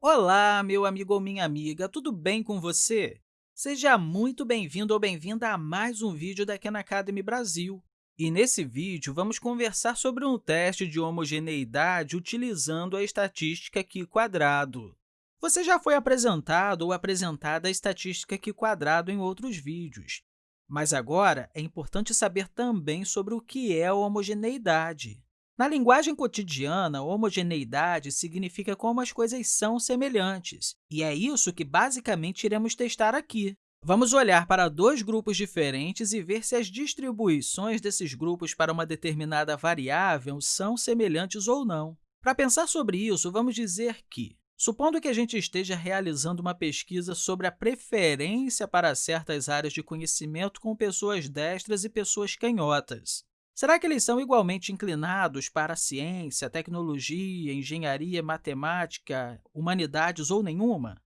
Olá, meu amigo ou minha amiga, tudo bem com você? Seja muito bem-vindo ou bem-vinda a mais um vídeo da Khan Academy Brasil. E nesse vídeo, vamos conversar sobre um teste de homogeneidade utilizando a estatística Q quadrado. Você já foi apresentado ou apresentada a estatística Q quadrado em outros vídeos, mas agora é importante saber também sobre o que é a homogeneidade. Na linguagem cotidiana, homogeneidade significa como as coisas são semelhantes, e é isso que basicamente iremos testar aqui. Vamos olhar para dois grupos diferentes e ver se as distribuições desses grupos para uma determinada variável são semelhantes ou não. Para pensar sobre isso, vamos dizer que, supondo que a gente esteja realizando uma pesquisa sobre a preferência para certas áreas de conhecimento com pessoas destras e pessoas canhotas, Será que eles são igualmente inclinados para a ciência, tecnologia, engenharia, matemática, humanidades ou nenhuma?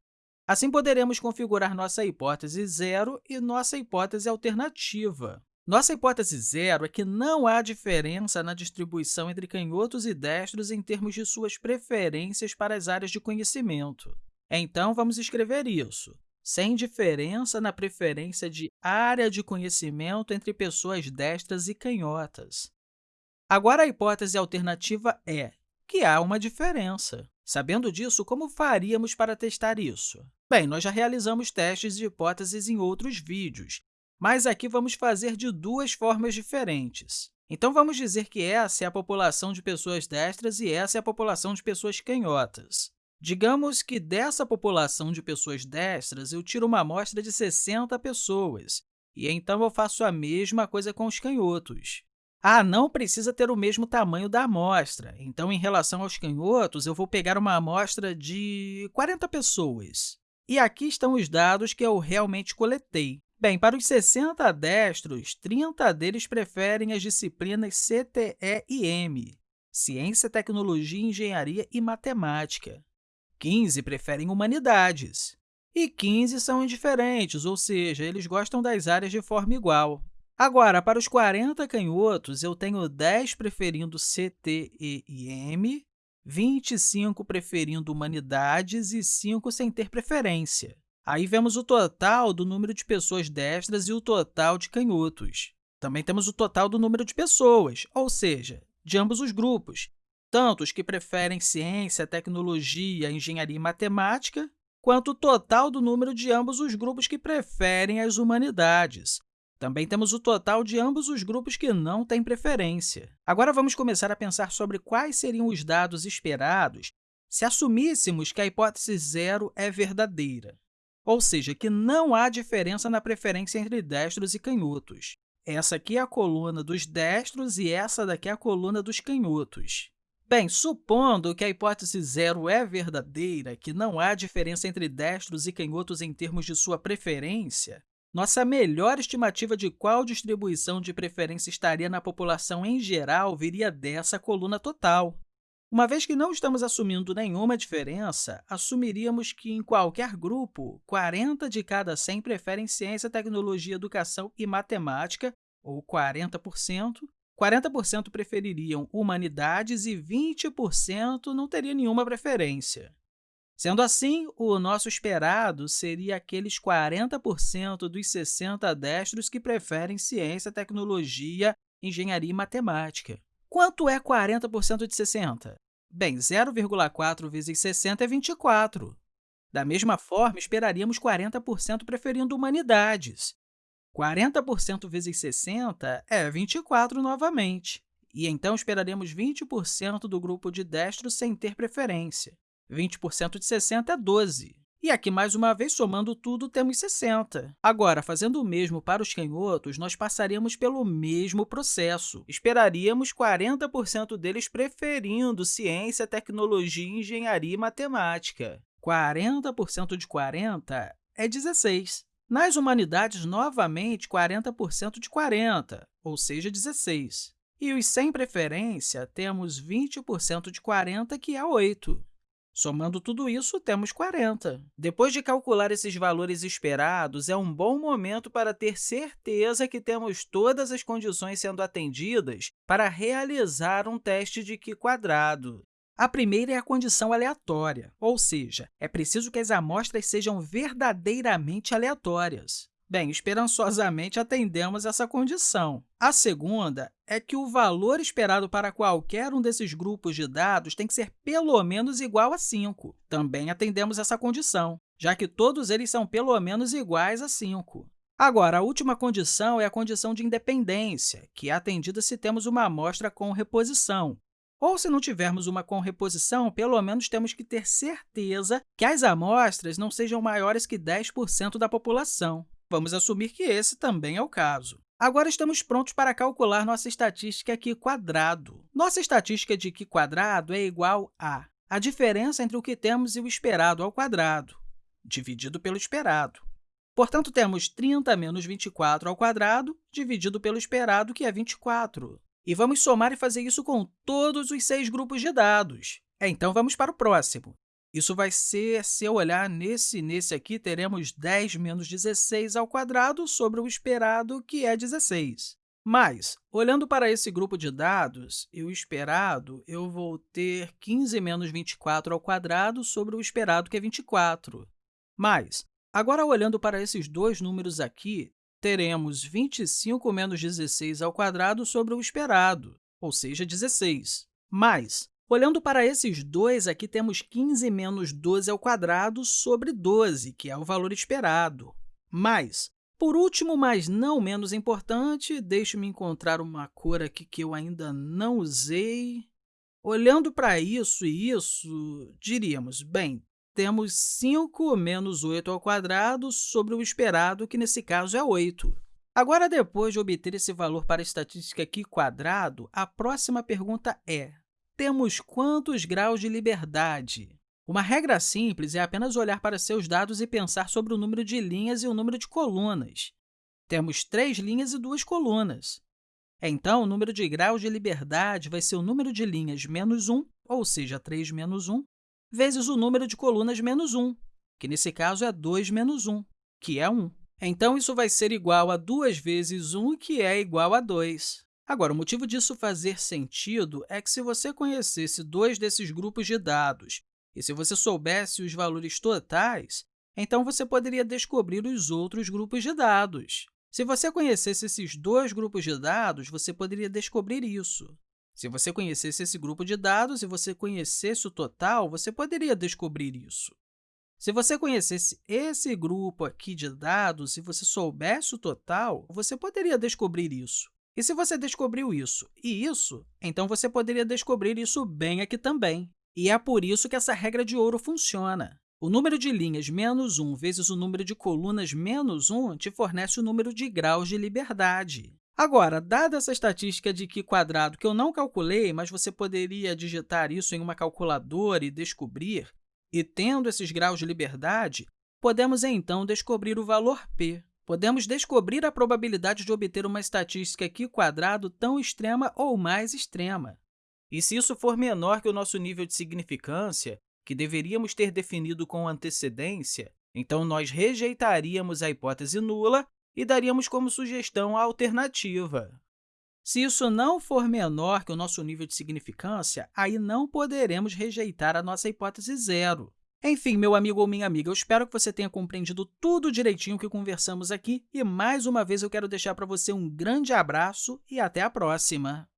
Assim, poderemos configurar nossa hipótese zero e nossa hipótese alternativa. Nossa hipótese zero é que não há diferença na distribuição entre canhotos e destros em termos de suas preferências para as áreas de conhecimento. Então, vamos escrever isso sem diferença na preferência de área de conhecimento entre pessoas destras e canhotas. Agora, a hipótese alternativa é que há uma diferença. Sabendo disso, como faríamos para testar isso? Bem, nós já realizamos testes de hipóteses em outros vídeos, mas aqui vamos fazer de duas formas diferentes. Então, vamos dizer que essa é a população de pessoas destras e essa é a população de pessoas canhotas. Digamos que dessa população de pessoas destras, eu tiro uma amostra de 60 pessoas, e então eu faço a mesma coisa com os canhotos. Ah, não precisa ter o mesmo tamanho da amostra, então, em relação aos canhotos, eu vou pegar uma amostra de 40 pessoas. E aqui estão os dados que eu realmente coletei. Bem, para os 60 destros, 30 deles preferem as disciplinas CTE e M, Ciência, Tecnologia, Engenharia e Matemática. 15 preferem humanidades, e 15 são indiferentes, ou seja, eles gostam das áreas de forma igual. Agora, para os 40 canhotos, eu tenho 10 preferindo CT, e M, 25 preferindo humanidades e 5 sem ter preferência. Aí vemos o total do número de pessoas destras e o total de canhotos. Também temos o total do número de pessoas, ou seja, de ambos os grupos, tanto os que preferem ciência, tecnologia, engenharia e matemática, quanto o total do número de ambos os grupos que preferem as humanidades. Também temos o total de ambos os grupos que não têm preferência. Agora, vamos começar a pensar sobre quais seriam os dados esperados se assumíssemos que a hipótese zero é verdadeira, ou seja, que não há diferença na preferência entre destros e canhotos. Essa aqui é a coluna dos destros e essa daqui é a coluna dos canhotos. Bem, supondo que a hipótese zero é verdadeira, que não há diferença entre destros e canhotos em termos de sua preferência, nossa melhor estimativa de qual distribuição de preferência estaria na população em geral viria dessa coluna total. Uma vez que não estamos assumindo nenhuma diferença, assumiríamos que, em qualquer grupo, 40 de cada 100 preferem ciência, tecnologia, educação e matemática, ou 40%, 40% prefeririam humanidades e 20% não teria nenhuma preferência. Sendo assim, o nosso esperado seria aqueles 40% dos 60 destros que preferem ciência, tecnologia, engenharia e matemática. Quanto é 40% de 60? Bem, 0,4 vezes 60 é 24. Da mesma forma, esperaríamos 40% preferindo humanidades, 40% vezes 60 é 24 novamente, e então esperaremos 20% do grupo de destros sem ter preferência. 20% de 60 é 12. E aqui, mais uma vez, somando tudo, temos 60. Agora, fazendo o mesmo para os canhotos, nós passaríamos pelo mesmo processo. Esperaríamos 40% deles preferindo ciência, tecnologia, engenharia e matemática. 40% de 40 é 16. Nas humanidades, novamente, 40% de 40, ou seja, 16. E os sem preferência, temos 20% de 40, que é 8. Somando tudo isso, temos 40. Depois de calcular esses valores esperados, é um bom momento para ter certeza que temos todas as condições sendo atendidas para realizar um teste de Q quadrado. A primeira é a condição aleatória, ou seja, é preciso que as amostras sejam verdadeiramente aleatórias. Bem, esperançosamente atendemos essa condição. A segunda é que o valor esperado para qualquer um desses grupos de dados tem que ser pelo menos igual a 5. Também atendemos essa condição, já que todos eles são pelo menos iguais a 5. Agora, a última condição é a condição de independência, que é atendida se temos uma amostra com reposição. Ou, se não tivermos uma com reposição, pelo menos temos que ter certeza que as amostras não sejam maiores que 10% da população. Vamos assumir que esse também é o caso. Agora estamos prontos para calcular nossa estatística Q quadrado. Nossa estatística de Q quadrado é igual a a diferença entre o que temos e o esperado ao quadrado, dividido pelo esperado. Portanto, temos 30 menos 24 ao quadrado, dividido pelo esperado, que é 24. E vamos somar e fazer isso com todos os seis grupos de dados. Então, vamos para o próximo. Isso vai ser, se eu olhar nesse nesse aqui, teremos 10 menos 16 ao quadrado sobre o esperado, que é 16. Mas, olhando para esse grupo de dados e o esperado, eu vou ter 15 menos 24 ao quadrado sobre o esperado, que é 24. Mas, agora, olhando para esses dois números aqui, teremos 25 menos 16 ao quadrado sobre o esperado, ou seja, 16. Mas, Olhando para esses dois, aqui temos 15 menos 12 ao quadrado sobre 12, que é o valor esperado. Mas, por último, mas não menos importante, deixe-me encontrar uma cor aqui que eu ainda não usei. Olhando para isso e isso, diríamos, bem, temos 5 menos 8 ao quadrado sobre o esperado, que nesse caso é 8. Agora, depois de obter esse valor para a estatística aqui quadrado, a próxima pergunta é, temos quantos graus de liberdade? Uma regra simples é apenas olhar para seus dados e pensar sobre o número de linhas e o número de colunas. Temos três linhas e duas colunas. Então, o número de graus de liberdade vai ser o número de linhas menos 1, ou seja, 3 menos 1, vezes o número de colunas menos 1, que nesse caso é 2 menos 1, que é 1. Então, isso vai ser igual a 2 vezes 1, que é igual a 2. Agora, o motivo disso fazer sentido é que, se você conhecesse dois desses grupos de dados e se você soubesse os valores totais, então você poderia descobrir os outros grupos de dados. Se você conhecesse esses dois grupos de dados, você poderia descobrir isso. Se você conhecesse esse grupo de dados e você conhecesse o total, você poderia descobrir isso. Se você conhecesse esse grupo aqui de dados e você soubesse o total, você poderia descobrir isso. E se você descobriu isso e isso, então você poderia descobrir isso bem aqui também. E é por isso que essa regra de ouro funciona. O número de linhas menos 1 vezes o número de colunas menos 1 te fornece o número de graus de liberdade. Agora, dada essa estatística de Q quadrado que eu não calculei, mas você poderia digitar isso em uma calculadora e descobrir, e tendo esses graus de liberdade, podemos, então, descobrir o valor p podemos descobrir a probabilidade de obter uma estatística Q quadrado tão extrema ou mais extrema. E se isso for menor que o nosso nível de significância, que deveríamos ter definido com antecedência, então nós rejeitaríamos a hipótese nula e daríamos como sugestão a alternativa. Se isso não for menor que o nosso nível de significância, aí não poderemos rejeitar a nossa hipótese zero. Enfim, meu amigo ou minha amiga, eu espero que você tenha compreendido tudo direitinho que conversamos aqui e, mais uma vez, eu quero deixar para você um grande abraço e até a próxima!